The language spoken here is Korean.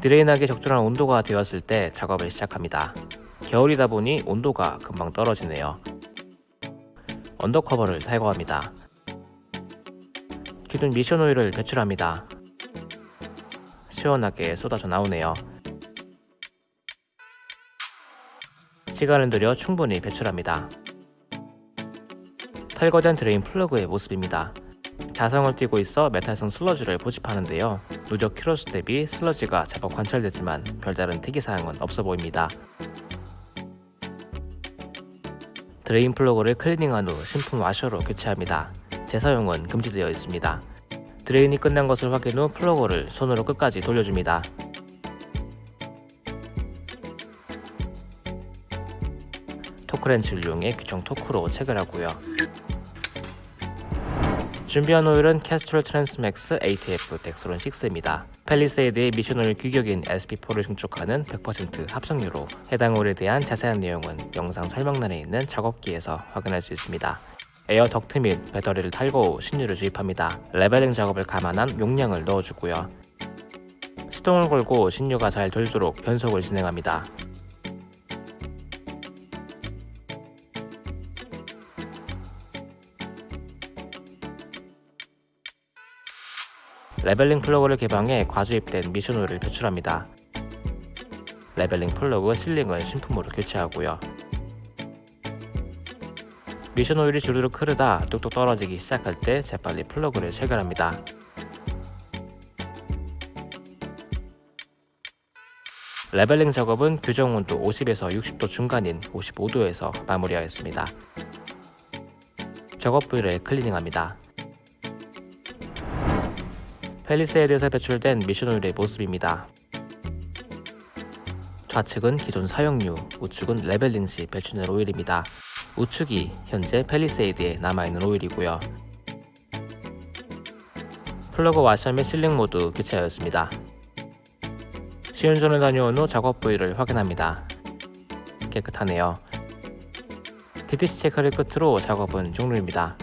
drain하기 적절한 온도가 되었을 때 작업을 시작합니다. 겨울이다 보니 온도가 금방 떨어지네요. undercover를 탈거합니다. 기존 미션 오일을 배출합니다. 시원하게 쏟아져 나오네요. 시간을 들여 충분히 배출합니다. 탈거된 drain 플러그의 모습입니다. 자성을 띠고 있어 메탈성 슬러지를 포집하는데요. 누적 키로수 대비 슬러지가 제법 관찰되지만 별다른 특이사항은 없어 보입니다. drain 플러그를 클리닝한 후 신품 와셔로 교체합니다. 재사용은 금지되어 있습니다. drain이 끝난 것을 확인 후 플러그를 손으로 끝까지 돌려줍니다. torque wrench를 이용해 규정 토크로 체결하고요. 준비한 오일은 Castrol Transmax ATF Dexron 6입니다. Palisade의 미션 오일 규격인 SP4를 충족하는 100% 합성유로 해당 오일에 대한 자세한 내용은 영상 설명란에 있는 작업기에서 확인할 수 있습니다. air duct 및 배터리를 탈거 후 신유를 주입합니다. leveling 작업을 감안한 용량을 넣어주고요. 시동을 걸고 신유가 잘 돌도록 변속을 진행합니다. leveling 플러그를 개방해 과주입된 미션 오일을 배출합니다. leveling 플러그 sealing을 신품으로 교체하고요. 미션 오일이 주르륵 흐르다 뚝뚝 떨어지기 시작할 때 재빨리 플러그를 체결합니다. leveling 작업은 규정 온도 50에서 60도 중간인 55도에서 마무리하였습니다. 작업 부위를 클리닝합니다. Palisade에서 배출된 미션 오일의 모습입니다. 좌측은 기존 사용유, 우측은 leveling 시 배출된 오일입니다. 우측이 현재 Palisade에 남아있는 오일이고요. 플러그 와셔 및 sealing 모두 교체하였습니다. 시운전을 다녀온 후 작업 부위를 확인합니다. 깨끗하네요. DTC 체크를 끝으로 작업은 종료입니다.